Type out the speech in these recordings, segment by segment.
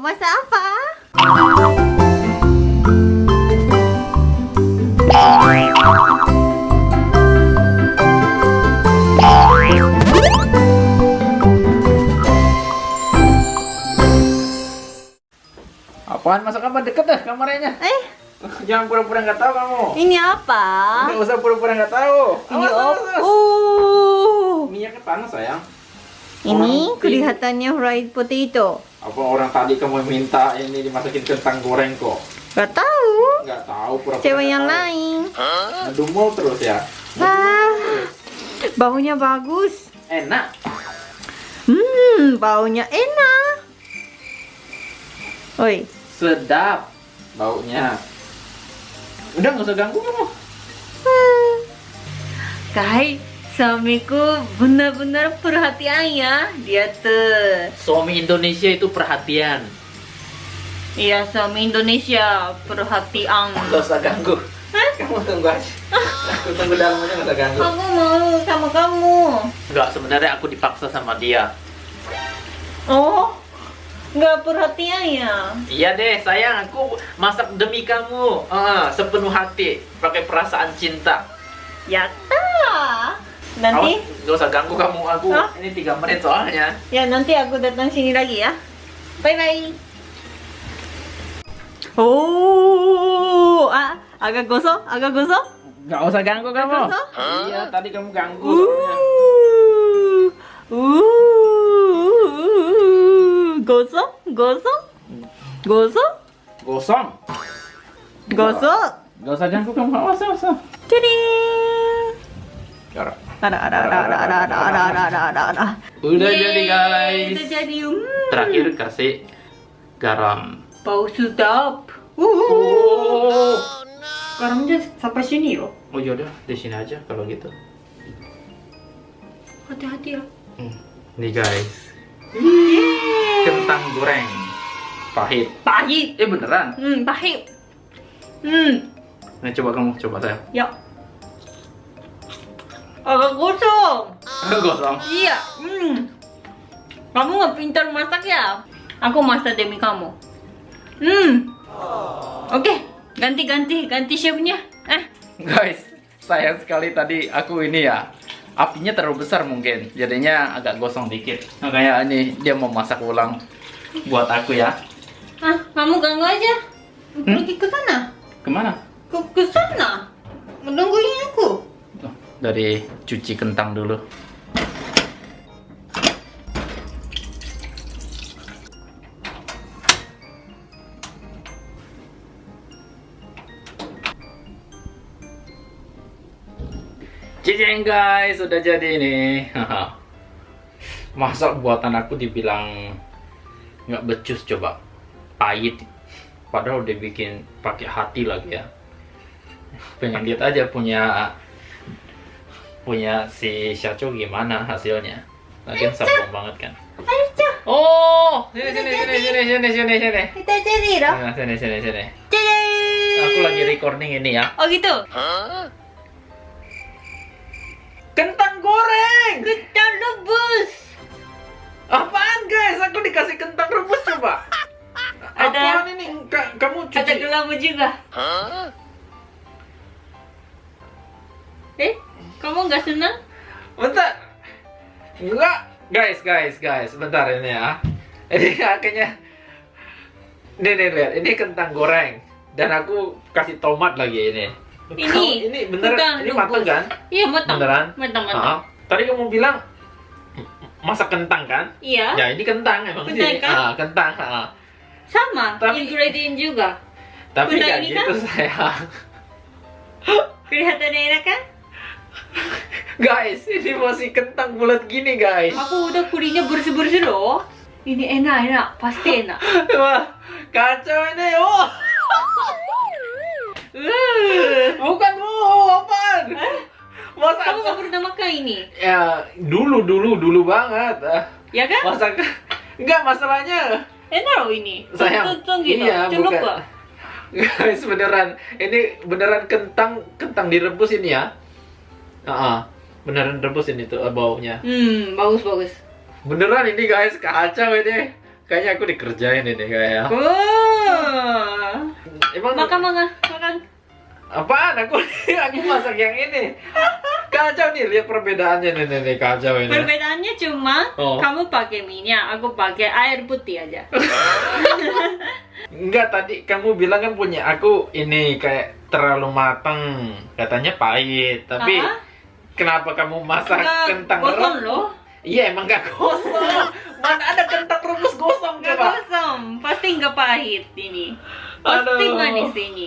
masak apa? Apaan masak apa? Deket dah kamarnya. Eh, Jangan pura-pura nggak tahu kamu. ini apa? Nggak usah pura-pura nggak tahu. Ini op. awas. Uh. Minyaknya panas sayang. Ini Orang kelihatannya fried potato. Apa orang tadi kamu minta ini dimasakin kentang goreng kok? Gak tahu. Nggak tahu pura-pura. Cewek nggak yang tahu. lain. Ngedumel terus ya. Ah, baunya bagus. Enak. Hmm, baunya enak. Oi, Sedap baunya. Udah nggak usah ganggu kamu. Hmm. Kai, suamiku benar-benar perhatian ya. Dia tuh. Suami Indonesia itu perhatian. Iya, suami Indonesia perhatian. Nggak usah ganggu. Kamu tunggu aja. Aku tunggu dalamnya nggak usah ganggu. Aku mau sama kamu. Enggak, sebenarnya aku dipaksa sama dia. Oh, nggak perhatian ya? Iya deh, sayang, aku masak demi kamu. Ah, sepenuh hati, pakai perasaan cinta. Yatta. Nanti, Awas, nggak usah ganggu kamu. Aku Hah? ini tiga menit soalnya. ya nanti aku datang sini lagi ya. Bye bye. Oh, ah, agak gosok, agak gosok. Nggak usah ganggu kamu. Gosok? Iya, tadi kamu ganggu. soalnya. Uh, uh, gosok, gosok, gosok, Gosong. gosok. Nggak usah ganggu kamu. Awas, awas. awas. Ceding. Udah Yeay, jadi guys. Udah jadi. Hmm. Terakhir kasih garam. Bau sedap. Uh. Garamnya sampai sini loh. Oh yaudah, di sini aja kalau gitu. Hati-hati ya. Hmm. Nih guys. Kentang goreng. Pahit. Pahit. Eh beneran? Hmm, pahit. Hmm. Nah coba kamu, coba saya. Ya. Agak gosong. Gosong. Iya. Hmm. Kamu nggak pintar masak ya? Aku masak demi kamu. Hmm. Oke, ganti ganti ganti chefnya. Eh, Guys, sayang sekali tadi aku ini ya apinya terlalu besar mungkin jadinya agak gosong dikit makanya ini dia mau masak ulang buat aku ya ah, kamu ganggu aja. Hmm? Pergi ke sana. ke mana Ke ke sana. Menungguin aku. Dari cuci kentang dulu Cicing guys, sudah jadi nih. Masa buatan aku dibilang nggak becus coba, pahit. Padahal udah bikin pakai hati lagi ya. Pengen lihat aja punya punya si Syacho gimana hasilnya. Lagian sabung banget kan. Ayo, Oh, sini sini sini sini sini sini sini. kita jadi loh. Nah, sini sini sini. Jadi. Aku lagi recording ini ya. Oh gitu. Kentang goreng. Kita rebus. Apaan guys? Aku dikasih kentang rebus coba. Ada- Apaan ini? Ka- kamu Ada cuci. gelama juga. Eh, kamu nggak senang? Bentar. Enggak. Guys, guys, guys. Bentar ini ya. Ini akhirnya. Nih, nih, lihat. Ini kentang goreng. Dan aku kasih tomat lagi ini. Ini, Kamu- ini beneran. bukan Ini matang kan? Iya matang. Beneran? Matang matang. Tadi kamu bilang masak kentang kan? Iya. Ya ini kentang emang Kentang sih. kan? Ah, kentang. ah. Sama. Tapi- Ingredient juga. Tapi nggak gitu sayang. Kelihatan enak kan? Guys, ini masih kentang bulat gini guys. Aku udah kurinya bersih bersih loh. Ini enak enak, pasti enak. Wah, kacau ini. Oh, bukan oh, apaan? Masa kamu nggak pernah makan ini, ya dulu dulu dulu banget. Ah, ya kan? Masa enggak masalahnya. Enak loh ini. Sayang. Tuntun gitu. Iya, Celup bukan. Guys, beneran. Ini beneran kentang kentang direbus ini ya. Ah, ah. beneran rebus ini tuh eh, baunya. Hmm, bagus bagus. Beneran ini guys, kacau ini. Kayaknya aku dikerjain ini kayak. Oh. Emang Makan makan makan. apaan? Aku aku masak yang ini. Kacau nih, lihat perbedaannya nih, nih, nih kacau ini. Perbedaannya cuma Oh. kamu pakai minyak, aku pakai air putih aja. Enggak, tadi kamu bilang kan punya aku ini kayak terlalu matang. Katanya pahit, tapi Ah, kenapa kamu masak enggak kentang gosong loh. Iya, emang gak gosong. Mana ada kentang rebus gosong Enggak coba? gosong, pasti enggak pahit ini. Pasti Aduh. manis ini.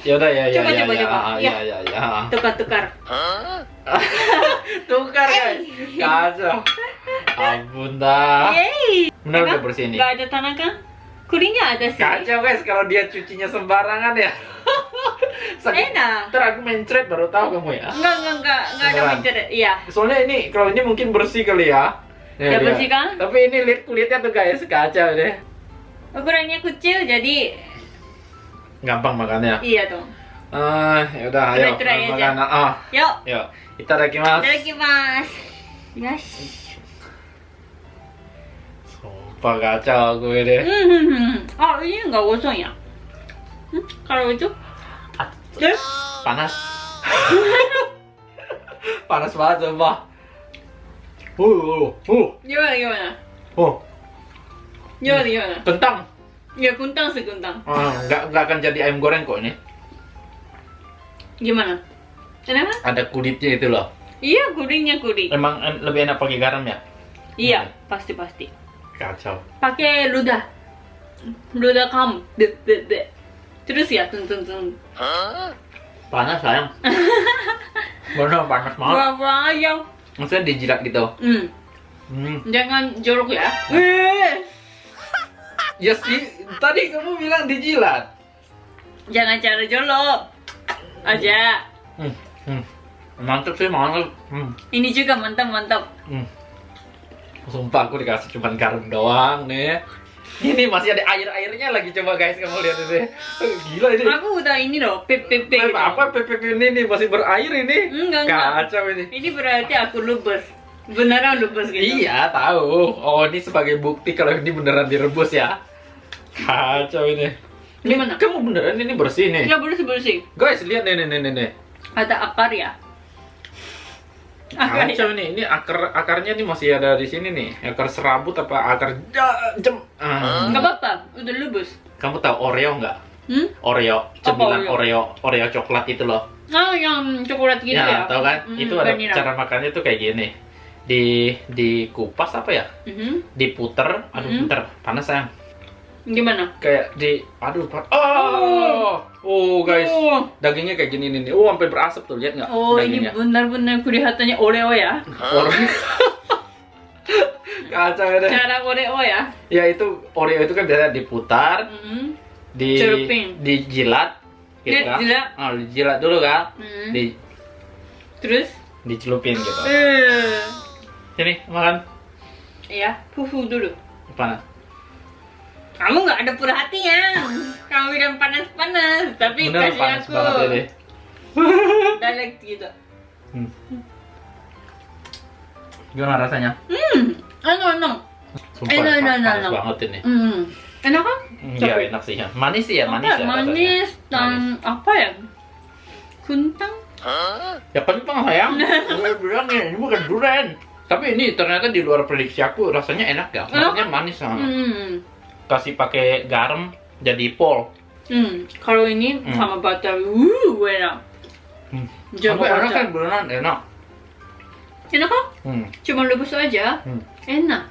Ya udah ya ya Coba, ya coba, ya, coba. ah, Ya. ya ya ya. Tukar-tukar. Tukar guys. Kacau. Ampun dah. Yeay. Benar udah bersih nih. Enggak ada tanah kan? Kurinya ada sih. Kacau guys kalau dia cucinya sembarangan ya. Sakit. Enak. Ntar aku mencret baru tahu kamu ya. Enggak, enggak, enggak, enggak ada mencret. Iya. Soalnya ini kalau ini mungkin bersih kali ya. Ya, bersih kan? Tapi ini lihat kulitnya tuh guys kacau deh. Ukurannya kecil jadi Gampang makannya. iya dong. Ah, ya udah ayo makan. Ah, Yuk. yuk. Itadakimasu. Itadakimasu. Yes. Sumpah kacau aku ini. Hmm. Oh, ini enggak gosong ya? Hmm? Kalau itu? Yes. Panas. Panas banget sumpah. Uh, uh, uh, Gimana, gimana? uh, Gimana, gimana? kentang. Ya, kuntang sekuntang. Ah, nggak nggak akan jadi ayam goreng kok ini. Gimana? Kenapa? Ada kulitnya itu loh. Iya, kuringnya kuring. Emang en- lebih enak pakai garam ya? Iya, pasti-pasti. Kacau. Pakai ludah. Ludah kamu. Be, be, be. Terus ya, tun, tun, tun. Panas sayang. Bener panas banget. Buah-buah ayam. Maksudnya dijilat gitu. Hmm. Hmm. Jangan jorok ya. Eh. Ya sih, tadi kamu bilang dijilat. Jangan cara jorok. Aja. Hmm. Hmm. Mantep sih, mantep. Hmm. Ini juga mantap-mantap. Hmm. Sumpah aku dikasih cuma garam doang nih. Ini masih ada air-airnya lagi coba guys kamu lihat ini. Eh, Gila ini. Aku udah ini loh, PPP. Pep, apa PPP ini nih masih berair ini? Enggak, enggak. Kacau ini. Ini berarti aku lubes. Beneran lubes gitu. Iya, tahu. Oh, ini sebagai bukti kalau ini beneran direbus ya. Kacau ini. Ini Gimana? kamu beneran ini bersih nih. Ya bersih-bersih. Guys, lihat nih nih nih, nih. Ada akar ya. Akar ya. Kacau nih. Ini akar akarnya nih masih ada di sini nih. Akar serabut apa akar jem. Ah. Enggak apa-apa, udah lubus. Kamu tahu Oreo nggak? Hmm? Oreo, cemilan Oreo? Oreo, Oreo coklat itu loh. Ah, yang coklat gitu ya. ya, tahu kan? Hmm, itu ada vanilla. cara makannya tuh kayak gini. Di dikupas apa ya? Mhm. Diputer, aduh Hmm. bentar, panas sayang. Gimana? Kayak di aduh, pa- oh. Oh, guys. Oh, Dagingnya kayak gini nih. Oh, sampai berasap tuh, lihat nggak? oh ini dagingnya. benar-benar kelihatannya Oreo ya. Oreo. Kacau ya deh. Cara Oreo ya. Ya itu Oreo itu kan biasa diputar, Mhm. di Celupin. dijilat gitu Dia kan. jilat. Oh, dijilat dulu kan. Mhm. Di Terus? dicelupin gitu. Eh. Sini, makan. Ya, fufu dulu. Panas. Kamu nggak ada perhatian. Kamu bilang panas-panas, tapi Bener kasih panas aku banget direct gitu. Hmm. Gimana rasanya? Hmm, enak enak. Sumpah, Enak, enak, panas enak. banget ini. Hmm, enak kan? Iya, Tapi- enak sih ya. Manis sih ya, manis ya. manis rasanya. dan Manis. apa ya? Kuntang. Ya kentang sayang. Gue bilang ya, ini bukan durian. Tapi ini ternyata di luar prediksi aku rasanya enak ya. Maksudnya manis ah. Hmm. Kasih pakai garam jadi pol. Hmm, kalau ini Hmm. sama butter, wuh, enak. Hmm. Sampai enak kan beneran enak. Enak kan? Hmm. Cuma rebus aja, Hmm. enak.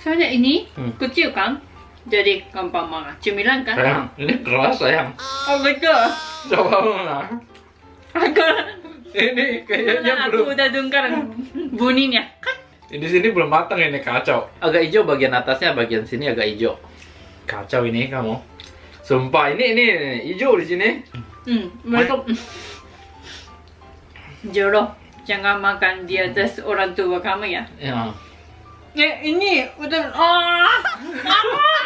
Soalnya ini Hmm. kecil kan, jadi gampang makan. Cemilan kan? Sayang, ini keras sayang. Oh betul. Coba mana? Aku, Ini kayaknya aku belum. udah dengar bunyinya. Di sini belum matang ini kacau. Agak hijau bagian atasnya, bagian sini agak hijau. Kacau ini kamu. Sumpah ini ini, ini hijau di sini. Hmm, mereka jorok. Jangan makan di atas orang tua kamu ya. Ya. Ya ini udah ah, ah